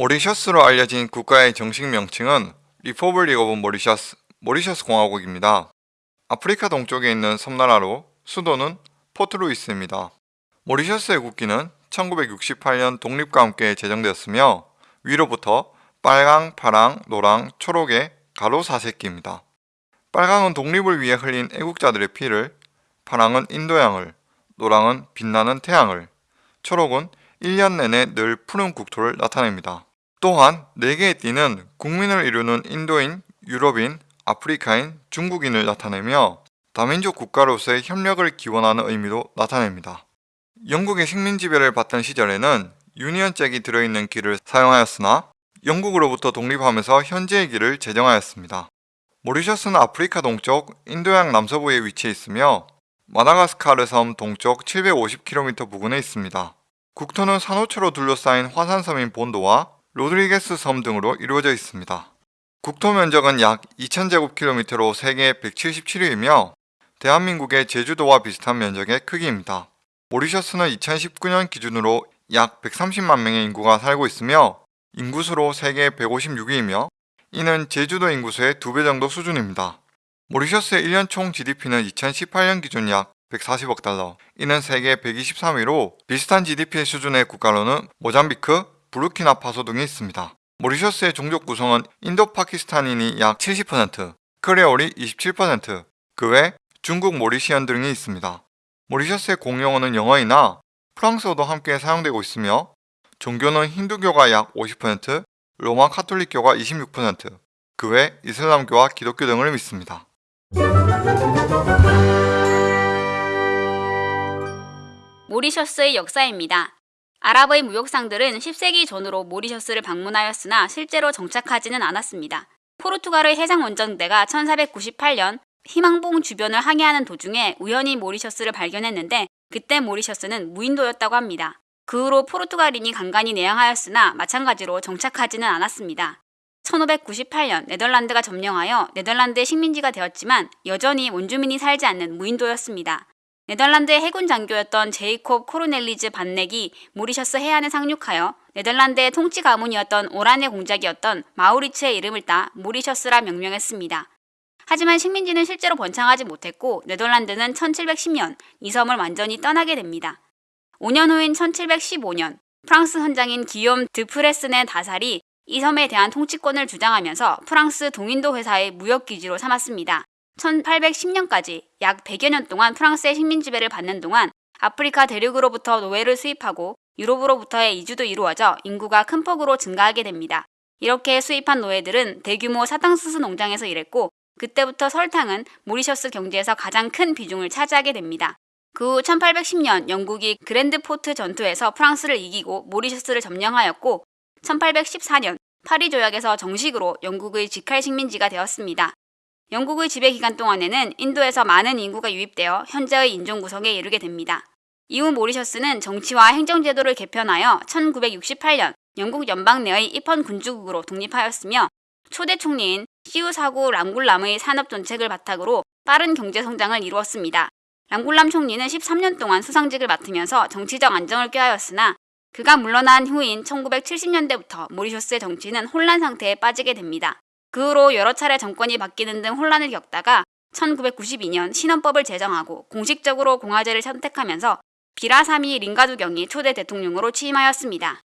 모리셔스로 알려진 국가의 정식 명칭은 Republic of Mauritius, 모리셔스 공화국입니다. 아프리카 동쪽에 있는 섬나라로 수도는 포트루이스입니다. 모리셔스의 국기는 1968년 독립과 함께 제정되었으며 위로부터 빨강, 파랑, 노랑, 초록의 가로 사색기입니다. 빨강은 독립을 위해 흘린 애국자들의 피를, 파랑은 인도양을, 노랑은 빛나는 태양을, 초록은 1년 내내 늘 푸른 국토를 나타냅니다. 또한 4개의 띠는 국민을 이루는 인도인, 유럽인, 아프리카인, 중국인을 나타내며 다민족 국가로서의 협력을 기원하는 의미도 나타냅니다. 영국의 식민지배를 받던 시절에는 유니언 잭이 들어있는 길을 사용하였으나 영국으로부터 독립하면서 현재의 길을 제정하였습니다. 모리셔스는 아프리카 동쪽 인도양 남서부에 위치해 있으며 마다가스카르 섬 동쪽 750km 부근에 있습니다. 국토는 산호초로 둘러싸인 화산섬인 본도와 로드리게스 섬 등으로 이루어져 있습니다. 국토 면적은 약 2000제곱킬로미터로 세계 177위이며 대한민국의 제주도와 비슷한 면적의 크기입니다. 모리셔스는 2019년 기준으로 약 130만 명의 인구가 살고 있으며 인구수로 세계 156위이며 이는 제주도 인구수의 2배 정도 수준입니다. 모리셔스의 1년 총 GDP는 2018년 기준 약 140억 달러, 이는 세계 123위로 비슷한 GDP 수준의 국가로는 모잠비크, 부르키나파소 등이 있습니다. 모리셔스의 종족 구성은 인도 파키스탄인이 약 70%, 크레올이 27%, 그 외 중국 모리시안 등이 있습니다. 모리셔스의 공용어는 영어이나 프랑스어도 함께 사용되고 있으며 종교는 힌두교가 약 50%, 로마 카톨릭교가 26%, 그 외 이슬람교와 기독교 등을 믿습니다. 모리셔스의 역사입니다. 아랍의 무역상들은 10세기 전으로 모리셔스를 방문하였으나 실제로 정착하지는 않았습니다. 포르투갈의 해상원정대가 1498년 희망봉 주변을 항해하는 도중에 우연히 모리셔스를 발견했는데 그때 모리셔스는 무인도였다고 합니다. 그 후로 포르투갈인이 간간히 내항하였으나 마찬가지로 정착하지는 않았습니다. 1598년 네덜란드가 점령하여 네덜란드의 식민지가 되었지만 여전히 원주민이 살지 않는 무인도였습니다. 네덜란드의 해군 장교였던 제이콥 코르넬리즈 반넥이 모리셔스 해안에 상륙하여 네덜란드의 통치 가문이었던 오란의 공작이었던 마우리츠의 이름을 따 모리셔스라 명명했습니다. 하지만 식민지는 실제로 번창하지 못했고 네덜란드는 1710년 이 섬을 완전히 떠나게 됩니다. 5년 후인 1715년 프랑스 헌장인 기욤 드프레스네 다살이 이 섬에 대한 통치권을 주장하면서 프랑스 동인도 회사의 무역 기지로 삼았습니다. 1810년까지 약 100여 년 동안 프랑스의 식민 지배를 받는 동안 아프리카 대륙으로부터 노예를 수입하고 유럽으로부터의 이주도 이루어져 인구가 큰 폭으로 증가하게 됩니다. 이렇게 수입한 노예들은 대규모 사탕수수 농장에서 일했고 그때부터 설탕은 모리셔스 경제에서 가장 큰 비중을 차지하게 됩니다. 그 후 1810년 영국이 그랜드 포트 전투에서 프랑스를 이기고 모리셔스를 점령하였고 1814년 파리 조약에서 정식으로 영국의 직할 식민지가 되었습니다. 영국의 지배 기간 동안에는 인도에서 많은 인구가 유입되어 현재의 인종 구성에 이르게 됩니다. 이후 모리셔스는 정치와 행정제도를 개편하여 1968년 영국 연방 내의 입헌 군주국으로 독립하였으며 초대 총리인 시우사구 람굴람의 산업 정책을 바탕으로 빠른 경제 성장을 이루었습니다. 람굴람 총리는 13년 동안 수상직을 맡으면서 정치적 안정을 꾀하였으나 그가 물러난 후인 1970년대부터 모리셔스의 정치는 혼란 상태에 빠지게 됩니다. 그 후로 여러 차례 정권이 바뀌는 등 혼란을 겪다가 1992년 신헌법을 제정하고 공식적으로 공화제를 선택하면서 비라사미 링가두경이 초대 대통령으로 취임하였습니다.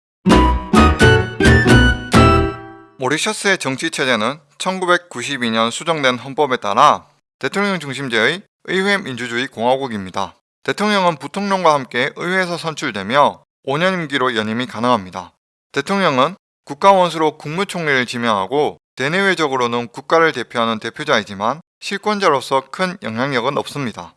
모리셔스의 정치 체제는 1992년 수정된 헌법에 따라 대통령 중심제의 의회 민주주의 공화국입니다. 대통령은 부통령과 함께 의회에서 선출되며 5년 임기로 연임이 가능합니다. 대통령은 국가원수로 국무총리를 지명하고 대내외적으로는 국가를 대표하는 대표자이지만 실권자로서 큰 영향력은 없습니다.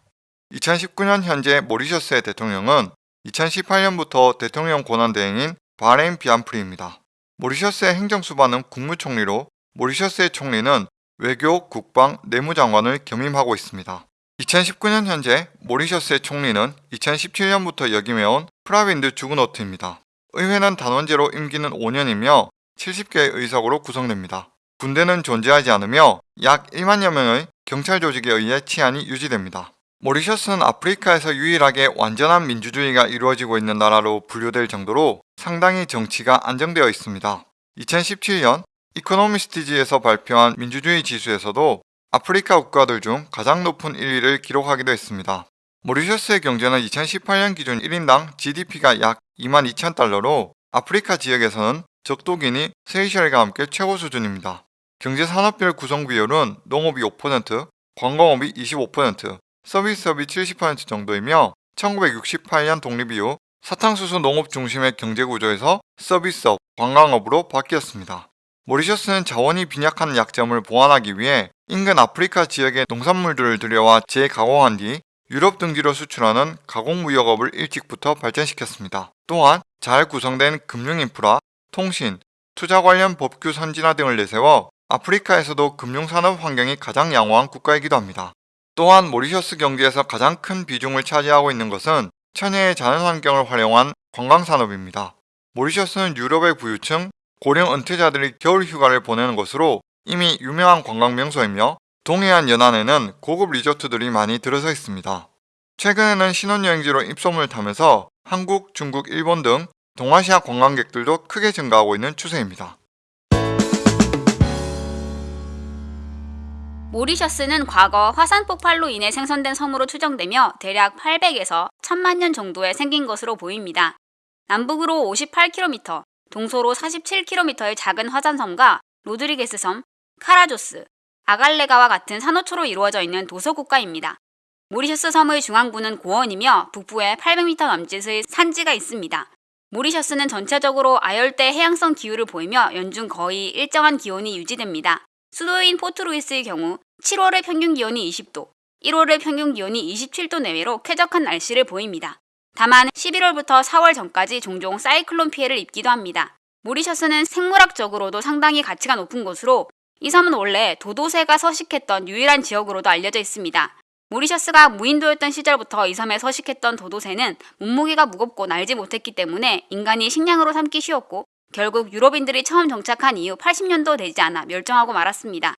2019년 현재 모리셔스의 대통령은 2018년부터 대통령 권한대행인 바레인 비안프리입니다. 모리셔스의 행정수반은 국무총리로 모리셔스의 총리는 외교, 국방, 내무장관을 겸임하고 있습니다. 2019년 현재 모리셔스의 총리는 2017년부터 역임해온 프라빈드 주그노트입니다. 의회는 단원제로 임기는 5년이며 70개의 의석으로 구성됩니다. 군대는 존재하지 않으며 약 1만여 명의 경찰 조직에 의해 치안이 유지됩니다. 모리셔스는 아프리카에서 유일하게 완전한 민주주의가 이루어지고 있는 나라로 분류될 정도로 상당히 정치가 안정되어 있습니다. 2017년 이코노미스티지에서 발표한 민주주의 지수에서도 아프리카 국가들 중 가장 높은 1위를 기록하기도 했습니다. 모리셔스의 경제는 2018년 기준 1인당 GDP가 약 2만 2천 달러로 아프리카 지역에서는 적도기니 세이셸과 함께 최고 수준입니다. 경제 산업별 구성 비율은 농업이 5%, 관광업이 25%, 서비스업이 70% 정도이며 1968년 독립 이후 사탕수수 농업 중심의 경제 구조에서 서비스업, 관광업으로 바뀌었습니다. 모리셔스는 자원이 빈약한 약점을 보완하기 위해 인근 아프리카 지역의 농산물들을 들여와 재가공한 뒤 유럽 등지로 수출하는 가공무역업을 일찍부터 발전시켰습니다. 또한 잘 구성된 금융인프라, 통신, 투자 관련 법규 선진화 등을 내세워 아프리카에서도 금융산업 환경이 가장 양호한 국가이기도 합니다. 또한 모리셔스 경제에서 가장 큰 비중을 차지하고 있는 것은 천혜의 자연환경을 활용한 관광산업입니다. 모리셔스는 유럽의 부유층, 고령 은퇴자들이 겨울 휴가를 보내는 곳으로 이미 유명한 관광 명소이며 동해안 연안에는 고급 리조트들이 많이 들어서 있습니다. 최근에는 신혼여행지로 입소문을 타면서 한국, 중국, 일본 등 동아시아 관광객들도 크게 증가하고 있는 추세입니다. 모리셔스는 과거 화산 폭발로 인해 생성된 섬으로 추정되며 대략 800에서 1000만 년 정도에 생긴 것으로 보입니다. 남북으로 58km, 동서로 47km의 작은 화산섬과 로드리게스 섬, 카라조스, 아갈레가와 같은 산호초로 이루어져 있는 도서국가입니다. 모리셔스 섬의 중앙부는 고원이며 북부에 800m 남짓의 산지가 있습니다. 모리셔스는 전체적으로 아열대 해양성 기후를 보이며 연중 거의 일정한 기온이 유지됩니다. 수도인 포트루이스의 경우 7월의 평균 기온이 20도, 1월의 평균 기온이 27도 내외로 쾌적한 날씨를 보입니다. 다만 11월부터 4월 전까지 종종 사이클론 피해를 입기도 합니다. 모리셔스는 생물학적으로도 상당히 가치가 높은 곳으로 이 섬은 원래 도도새가 서식했던 유일한 지역으로도 알려져 있습니다. 모리셔스가 무인도였던 시절부터 이 섬에 서식했던 도도새는 몸무게가 무겁고 날지 못했기 때문에 인간이 식량으로 삼기 쉬웠고 결국 유럽인들이 처음 정착한 이후 80년도 되지 않아 멸종하고 말았습니다.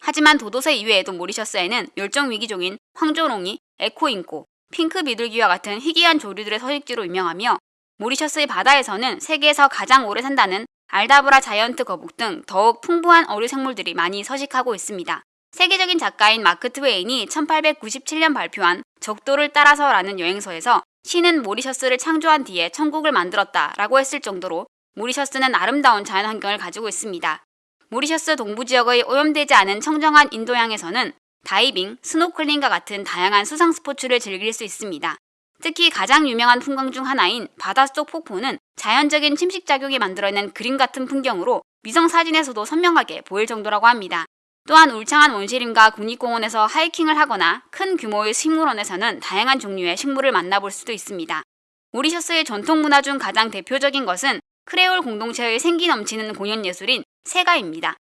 하지만 도도새 이외에도 모리셔스에는 멸종 위기종인 황조롱이, 에코잉꼬, 핑크 비둘기와 같은 희귀한 조류들의 서식지로 유명하며 모리셔스의 바다에서는 세계에서 가장 오래 산다는 알다브라 자이언트 거북 등 더욱 풍부한 어류 생물들이 많이 서식하고 있습니다. 세계적인 작가인 마크 트웨인이 1897년 발표한 적도를 따라서라는 여행서에서 신은 모리셔스를 창조한 뒤에 천국을 만들었다 라고 했을 정도로 모리셔스는 아름다운 자연 환경을 가지고 있습니다. 모리셔스 동부 지역의 오염되지 않은 청정한 인도양에서는 다이빙, 스노클링과 같은 다양한 수상 스포츠를 즐길 수 있습니다. 특히 가장 유명한 풍광 중 하나인 바닷속 폭포는 자연적인 침식작용이 만들어낸 그림 같은 풍경으로 위성 사진에서도 선명하게 보일 정도라고 합니다. 또한 울창한 원시림과 국립공원에서 하이킹을 하거나 큰 규모의 식물원에서는 다양한 종류의 식물을 만나볼 수도 있습니다. 모리셔스의 전통 문화 중 가장 대표적인 것은 크레올 공동체의 생기 넘치는 공연 예술인 세가입니다.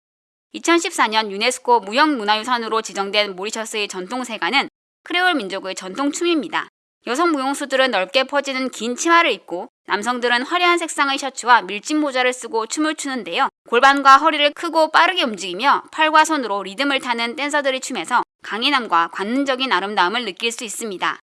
2014년 유네스코 무형문화유산으로 지정된 모리셔스의 전통 세가는 크레올 민족의 전통 춤입니다. 여성 무용수들은 넓게 퍼지는 긴 치마를 입고 남성들은 화려한 색상의 셔츠와 밀짚 모자를 쓰고 춤을 추는데요. 골반과 허리를 크고 빠르게 움직이며 팔과 손으로 리듬을 타는 댄서들의 춤에서 강인함과 관능적인 아름다움을 느낄 수 있습니다.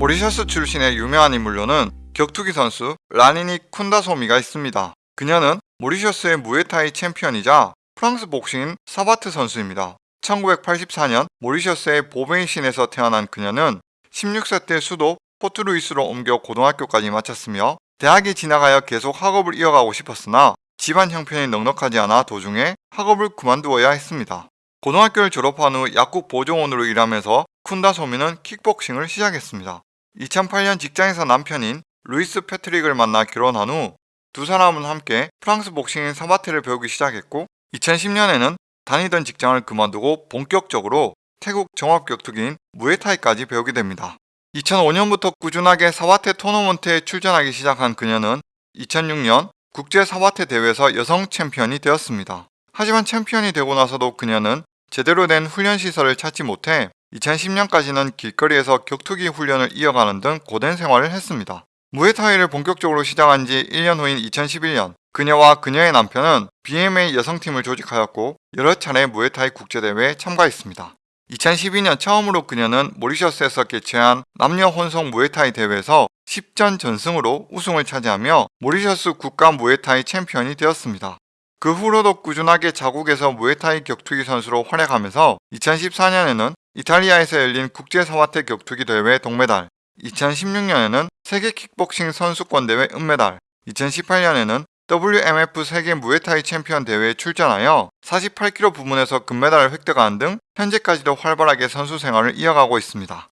모리셔스 출신의 유명한 인물로는 격투기 선수 라니니 쿤다소미가 있습니다. 그녀는 모리셔스의 무에타이 챔피언이자 프랑스 복싱인 사바트 선수입니다. 1984년 모리셔스의 보베이신에서 태어난 그녀는 16세 때 수도 포트루이스로 옮겨 고등학교까지 마쳤으며 대학에 진학하여 계속 학업을 이어가고 싶었으나 집안 형편이 넉넉하지 않아 도중에 학업을 그만두어야 했습니다. 고등학교를 졸업한 후 약국 보조원으로 일하면서 쿤다 소미는 킥복싱을 시작했습니다. 2008년 직장에서 남편인 루이스 패트릭을 만나 결혼한 후 두 사람은 함께 프랑스 복싱인 사바테를 배우기 시작했고 2010년에는 다니던 직장을 그만두고 본격적으로 태국 종합격투기인 무에타이까지 배우게 됩니다. 2005년부터 꾸준하게 사와테 토너먼트에 출전하기 시작한 그녀는 2006년 국제 사와테 대회에서 여성 챔피언이 되었습니다. 하지만 챔피언이 되고 나서도 그녀는 제대로 된 훈련 시설을 찾지 못해 2010년까지는 길거리에서 격투기 훈련을 이어가는 등 고된 생활을 했습니다. 무에타이를 본격적으로 시작한 지 1년 후인 2011년 그녀와 그녀의 남편은 BMA 여성팀을 조직하였고 여러 차례 무에타이 국제대회에 참가했습니다. 2012년 처음으로 그녀는 모리셔스에서 개최한 남녀 혼성 무에타이 대회에서 10전 전승으로 우승을 차지하며 모리셔스 국가 무에타이 챔피언이 되었습니다. 그 후로도 꾸준하게 자국에서 무에타이 격투기 선수로 활약하면서 2014년에는 이탈리아에서 열린 국제사화태 격투기 대회 동메달, 2016년에는 세계 킥복싱 선수권 대회 은메달, 2018년에는 WMF 세계 무에타이 챔피언 대회에 출전하여 48kg 부문에서 금메달을 획득하는 등 현재까지도 활발하게 선수 생활을 이어가고 있습니다.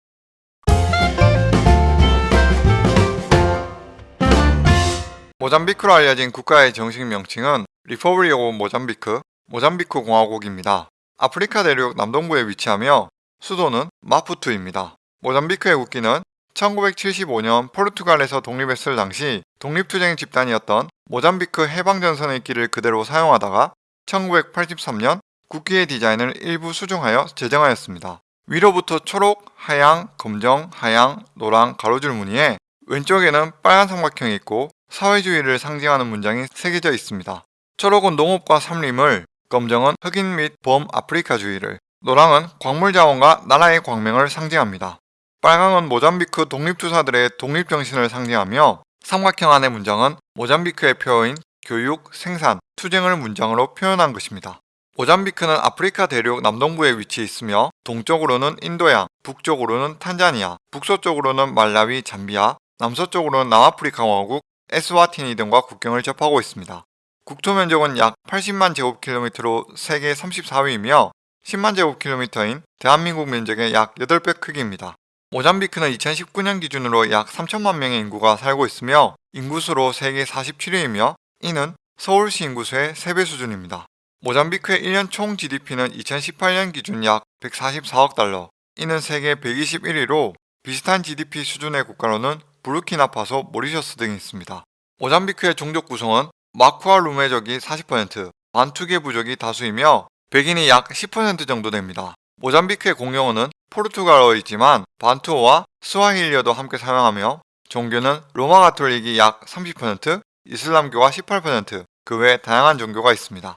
모잠비크로 알려진 국가의 정식 명칭은 Republic of Mozambique, 모잠비크 공화국입니다. 아프리카 대륙 남동부에 위치하며 수도는 마푸투입니다. 모잠비크의 국기는 1975년 포르투갈에서 독립했을 당시 독립투쟁 집단이었던 모잠비크 해방전선의 길을 그대로 사용하다가 1983년 국기의 디자인을 일부 수정하여 제정하였습니다. 위로부터 초록, 하양, 검정, 하양, 노랑 가로줄 무늬에 왼쪽에는 빨간 삼각형이 있고 사회주의를 상징하는 문장이 새겨져 있습니다. 초록은 농업과 산림을, 검정은 흑인 및 범아프리카주의를, 노랑은 광물 자원과 나라의 광명을 상징합니다. 빨강은 모잠비크 독립투사들의 독립정신을 상징하며 삼각형 안의 문장은 모잠비크의 표어인 교육, 생산, 투쟁을 문장으로 표현한 것입니다. 모잠비크는 아프리카 대륙 남동부에 위치해 있으며 동쪽으로는 인도양, 북쪽으로는 탄자니아, 북서쪽으로는 말라위, 잠비아, 남서쪽으로는 남아프리카 왕국, 에스와티니 등과 국경을 접하고 있습니다. 국토 면적은 약 80만 제곱킬로미터로 세계 34위이며 10만 제곱킬로미터인 대한민국 면적의 약 8배 크기입니다. 모잠비크는 2019년 기준으로 약 3천만 명의 인구가 살고 있으며 인구수로 세계 47위이며 이는 서울시 인구수의 3배 수준입니다. 모잠비크의 1년 총 GDP는 2018년 기준 약 144억 달러, 이는 세계 121위로 비슷한 GDP 수준의 국가로는 부르키나파소, 모리셔스 등이 있습니다. 모잠비크의 종족 구성은 마쿠아 루메족이 40%, 반투계 부족이 다수이며 백인이 약 10% 정도 됩니다. 모잠비크의 공용어는 포르투갈어이지만 반투어와 스와힐리어도 함께 사용하며 종교는 로마 가톨릭이 약 30%, 이슬람교가 18%, 그 외 다양한 종교가 있습니다.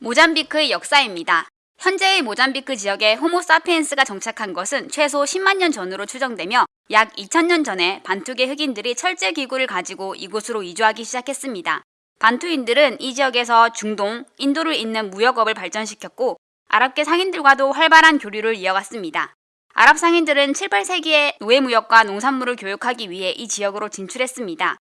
모잠비크의 역사입니다. 현재의 모잠비크 지역에 호모사피엔스가 정착한 것은 최소 10만 년 전으로 추정되며 약 2000년 전에 반투계 흑인들이 철제 기구를 가지고 이곳으로 이주하기 시작했습니다. 반투인들은 이 지역에서 중동, 인도를 잇는 무역업을 발전시켰고 아랍계 상인들과도 활발한 교류를 이어갔습니다. 아랍 상인들은 7, 8세기에 노예 무역과 농산물을 교육하기 위해 이 지역으로 진출했습니다.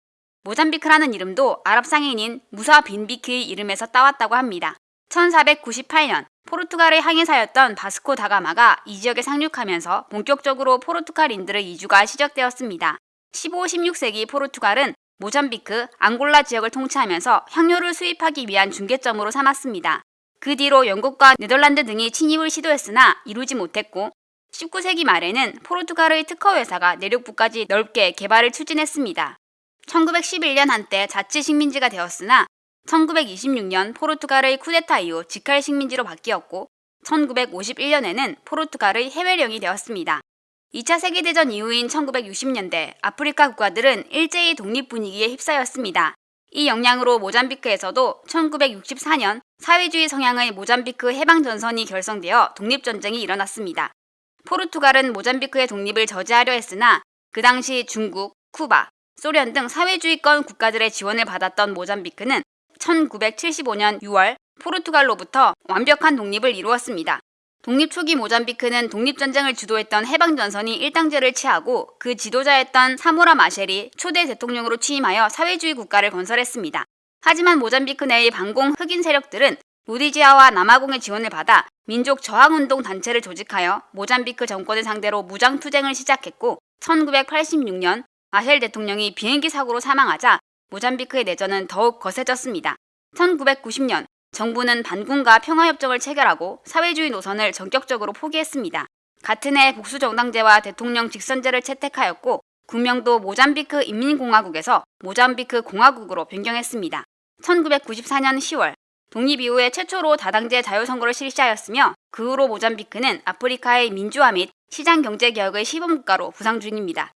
모잠비크라는 이름도 아랍 상인인 무사 빈 비크의 이름에서 따왔다고 합니다. 1498년 포르투갈의 항해사였던 바스코 다가마가 이 지역에 상륙하면서 본격적으로 포르투갈인들의 이주가 시작되었습니다. 15, 16세기 포르투갈은 모잠비크, 앙골라 지역을 통치하면서 향료를 수입하기 위한 중개점으로 삼았습니다. 그 뒤로 영국과 네덜란드 등이 침입을 시도했으나 이루지 못했고 19세기 말에는 포르투갈의 특허회사가 내륙부까지 넓게 개발을 추진했습니다. 1911년 한때 자치 식민지가 되었으나 1926년 포르투갈의 쿠데타 이후 직할 식민지로 바뀌었고 1951년에는 포르투갈의 해외령이 되었습니다. 2차 세계대전 이후인 1960년대 아프리카 국가들은 일제히 독립 분위기에 휩싸였습니다. 이 영향으로 모잠비크에서도 1964년 사회주의 성향의 모잠비크 해방전선이 결성되어 독립전쟁이 일어났습니다. 포르투갈은 모잠비크의 독립을 저지하려 했으나 그 당시 중국, 쿠바, 소련 등 사회주의권 국가들의 지원을 받았던 모잠비크는 1975년 6월 포르투갈로부터 완벽한 독립을 이루었습니다. 독립 초기 모잠비크는 독립전쟁을 주도했던 해방전선이 일당제를 취하고 그 지도자였던 사모라 마셸이 초대 대통령으로 취임하여 사회주의 국가를 건설했습니다. 하지만 모잠비크 내의 반공 흑인 세력들은 로디지아와 남아공의 지원을 받아 민족 저항운동 단체를 조직하여 모잠비크 정권을 상대로 무장투쟁을 시작했고 1986년 마셸 대통령이 비행기 사고로 사망하자 모잠비크의 내전은 더욱 거세졌습니다. 1990년 정부는 반군과 평화협정을 체결하고 사회주의 노선을 전격적으로 포기했습니다. 같은 해 복수정당제와 대통령 직선제를 채택하였고 국명도 모잠비크 인민공화국에서 모잠비크 공화국으로 변경했습니다. 1994년 10월 독립 이후에 최초로 다당제 자유선거를 실시하였으며 그 후로 모잠비크는 아프리카의 민주화 및 시장경제개혁의 시범국가로 부상 중입니다.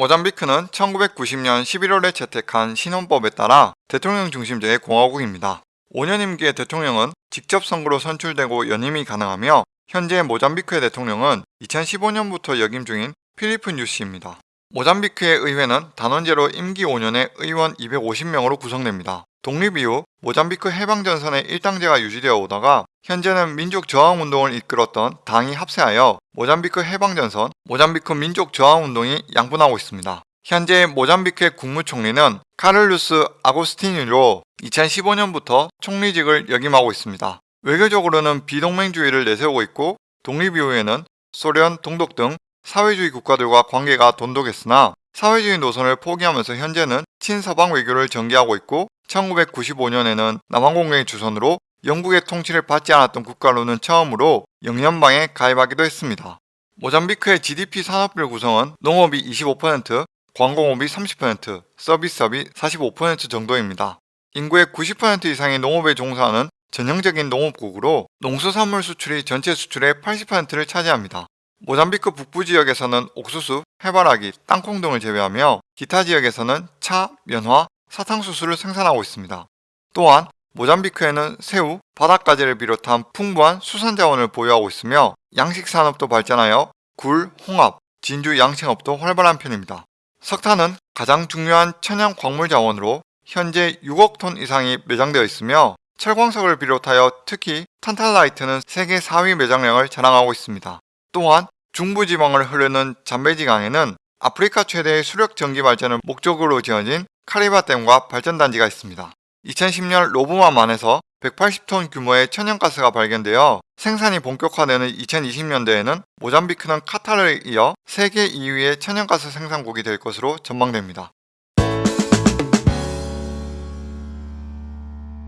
모잠비크는 1990년 11월에 채택한 신헌법에 따라 대통령 중심제의 공화국입니다. 5년 임기의 대통령은 직접 선거로 선출되고 연임이 가능하며 현재 모잠비크의 대통령은 2015년부터 역임 중인 필리프 뉴시입니다. 모잠비크의 의회는 단원제로 임기 5년에 의원 250명으로 구성됩니다. 독립 이후 모잠비크 해방전선의 일당제가 유지되어 오다가 현재는 민족 저항 운동을 이끌었던 당이 합세하여 모잠비크 해방전선, 모잠비크 민족 저항 운동이 양분하고 있습니다. 현재 모잠비크의 국무총리는 카를루스 아고스티니로 2015년부터 총리직을 역임하고 있습니다. 외교적으로는 비동맹주의를 내세우고 있고 독립 이후에는 소련, 동독 등 사회주의 국가들과 관계가 돈독했으나 사회주의 노선을 포기하면서 현재는 친서방 외교를 전개하고 있고 1995년에는 남한공명의 주선으로 영국의 통치를 받지 않았던 국가로는 처음으로 영연방에 가입하기도 했습니다. 모잠비크의 GDP 산업별 구성은 농업이 25%, 관공업이 30%, 서비스업이 45% 정도입니다. 인구의 90% 이상이 농업에 종사하는 전형적인 농업국으로 농수산물 수출이 전체 수출의 80%를 차지합니다. 모잠비크 북부 지역에서는 옥수수, 해바라기, 땅콩 등을 제외하며 기타 지역에서는 차, 면화, 사탕수수를 생산하고 있습니다. 또한 모잠비크에는 새우, 바닷가재를 비롯한 풍부한 수산 자원을 보유하고 있으며 양식 산업도 발전하여 굴, 홍합, 진주 양식업도 활발한 편입니다. 석탄은 가장 중요한 천연 광물 자원으로 현재 6억 톤 이상이 매장되어 있으며 철광석을 비롯하여 특히 탄탈라이트는 세계 4위 매장량을 자랑하고 있습니다. 또한 중부지방을 흐르는 잠베지강에는 아프리카 최대의 수력 전기 발전을 목적으로 지어진 카리바댐과 발전단지가 있습니다. 2010년 로브마만에서 180톤 규모의 천연가스가 발견되어 생산이 본격화되는 2020년대에는 모잠비크는 카타르에 이어 세계 2위의 천연가스 생산국이 될 것으로 전망됩니다.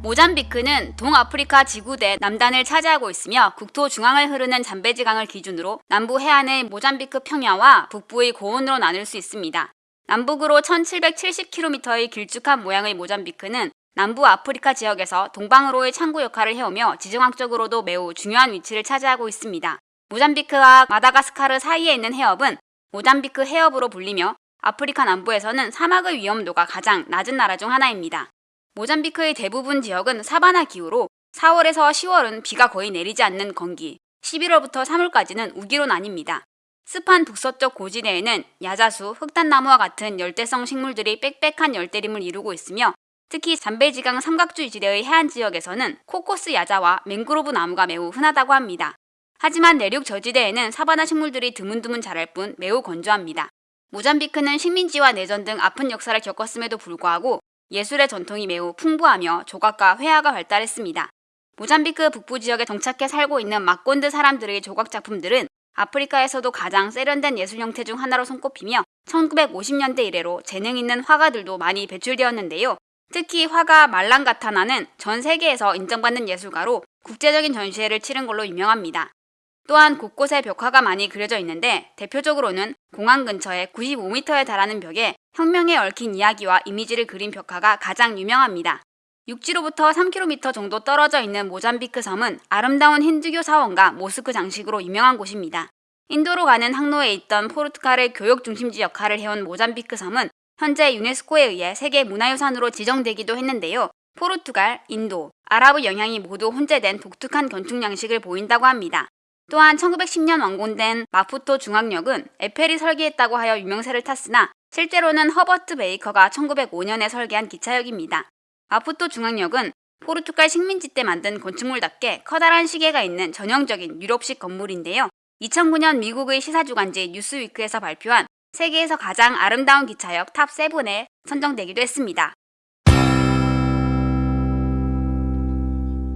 모잠비크는 동아프리카 지구대 남단을 차지하고 있으며 국토 중앙을 흐르는 잠베지강을 기준으로 남부 해안의 모잠비크 평야와 북부의 고원으로 나눌 수 있습니다. 남북으로 1770km의 길쭉한 모양의 모잠비크는 남부 아프리카 지역에서 동방으로의 창구 역할을 해오며 지정학적으로도 매우 중요한 위치를 차지하고 있습니다. 모잠비크와 마다가스카르 사이에 있는 해협은 모잠비크 해협으로 불리며 아프리카 남부에서는 사막의 위험도가 가장 낮은 나라 중 하나입니다. 모잠비크의 대부분 지역은 사바나 기후로 4월에서 10월은 비가 거의 내리지 않는 건기, 11월부터 3월까지는 우기로 나뉩니다. 습한 북서쪽 고지대에는 야자수, 흑단나무와 같은 열대성 식물들이 빽빽한 열대림을 이루고 있으며 특히 잠베지강 삼각주 지대의 해안 지역에서는 코코스 야자와 맹그로브 나무가 매우 흔하다고 합니다. 하지만 내륙 저지대에는 사바나 식물들이 드문드문 자랄 뿐 매우 건조합니다. 모잠비크는 식민지와 내전 등 아픈 역사를 겪었음에도 불구하고 예술의 전통이 매우 풍부하며 조각과 회화가 발달했습니다. 모잠비크 북부 지역에 정착해 살고 있는 마꼰드 사람들의 조각 작품들은 아프리카에서도 가장 세련된 예술 형태 중 하나로 손꼽히며 1950년대 이래로 재능 있는 화가들도 많이 배출되었는데요. 특히 화가 말랑가타나는 전 세계에서 인정받는 예술가로 국제적인 전시회를 치른 걸로 유명합니다. 또한 곳곳에 벽화가 많이 그려져 있는데 대표적으로는 공항 근처에 95m에 달하는 벽에 혁명에 얽힌 이야기와 이미지를 그린 벽화가 가장 유명합니다. 육지로부터 3km 정도 떨어져 있는 모잠비크 섬은 아름다운 힌두교 사원과 모스크 장식으로 유명한 곳입니다. 인도로 가는 항로에 있던 포르투갈의 교역 중심지 역할을 해온 모잠비크 섬은 현재 유네스코에 의해 세계 문화유산으로 지정되기도 했는데요. 포르투갈, 인도, 아랍의 영향이 모두 혼재된 독특한 건축 양식을 보인다고 합니다. 또한 1910년 완공된 마푸토 중앙역은 에펠이 설계했다고 하여 유명세를 탔으나 실제로는 허버트 베이커가 1905년에 설계한 기차역입니다. 마푸토 중앙역은 포르투갈 식민지 때 만든 건축물답게 커다란 시계가 있는 전형적인 유럽식 건물인데요. 2009년 미국의 시사주간지 뉴스위크에서 발표한 세계에서 가장 아름다운 기차역 top 7에 선정되기도 했습니다.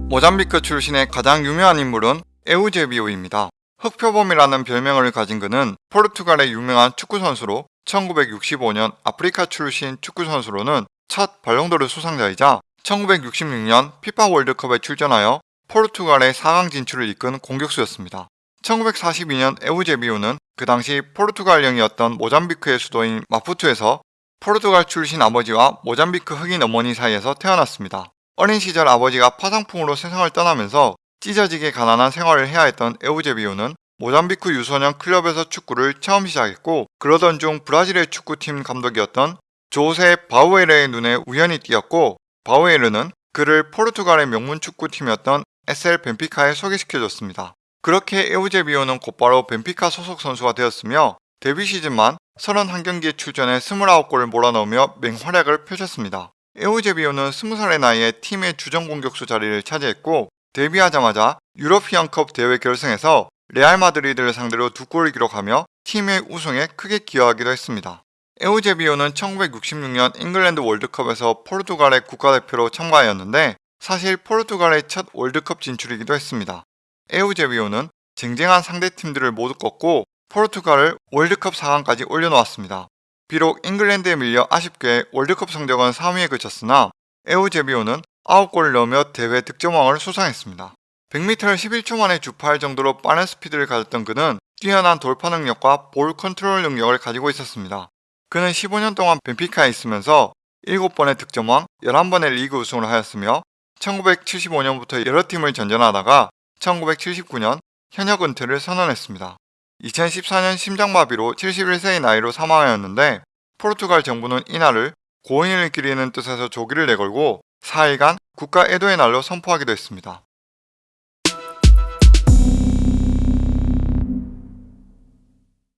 모잠비크 출신의 가장 유명한 인물은 에우제비오입니다. 흑표범이라는 별명을 가진 그는 포르투갈의 유명한 축구선수로 1965년 아프리카 출신 축구선수로는 첫 발롱도르 수상자이자 1966년 피파 월드컵에 출전하여 포르투갈의 4강 진출을 이끈 공격수였습니다. 1942년 에우제비오는 그 당시 포르투갈령이었던 모잠비크의 수도인 마푸투에서 포르투갈 출신 아버지와 모잠비크 흑인 어머니 사이에서 태어났습니다. 어린 시절 아버지가 파상풍으로 세상을 떠나면서 찢어지게 가난한 생활을 해야 했던 에우제비오는 모잠비크 유소년 클럽에서 축구를 처음 시작했고 그러던 중 브라질의 축구팀 감독이었던 조세 바우에르의 눈에 우연히 띄었고 바우에르는 그를 포르투갈의 명문 축구팀이었던 SL 벤피카에 소개시켜줬습니다. 그렇게 에우제비오는 곧바로 벤피카 소속 선수가 되었으며 데뷔 시즌만 31경기에 출전해 29골을 몰아넣으며 맹활약을 펼쳤습니다. 에우제비오는 20살의 나이에 팀의 주전 공격수 자리를 차지했고 데뷔하자마자 유러피언컵 대회 결승에서 레알 마드리드를 상대로 두 골을 기록하며 팀의 우승에 크게 기여하기도 했습니다. 에우제비오는 1966년 잉글랜드 월드컵에서 포르투갈의 국가대표로 참가하였는데 사실 포르투갈의 첫 월드컵 진출이기도 했습니다. 에우제비오는 쟁쟁한 상대팀들을 모두 꺾고 포르투갈을 월드컵 4강까지 올려놓았습니다. 비록 잉글랜드에 밀려 아쉽게 월드컵 성적은 3위에 그쳤으나 에우제비오는 9골을 넣으며 대회 득점왕을 수상했습니다. 100m를 11초 만에 주파할 정도로 빠른 스피드를 가졌던 그는 뛰어난 돌파 능력과 볼 컨트롤 능력을 가지고 있었습니다. 그는 15년 동안 벤피카에 있으면서 7번의 득점왕, 11번의 리그 우승을 하였으며 1975년부터 여러 팀을 전전하다가 1979년 현역 은퇴를 선언했습니다. 2014년 심장마비로 71세의 나이로 사망하였는데 포르투갈 정부는 이날을 고인을 기리는 뜻에서 조기를 내걸고 4일간 국가 애도의 날로 선포하기도 했습니다.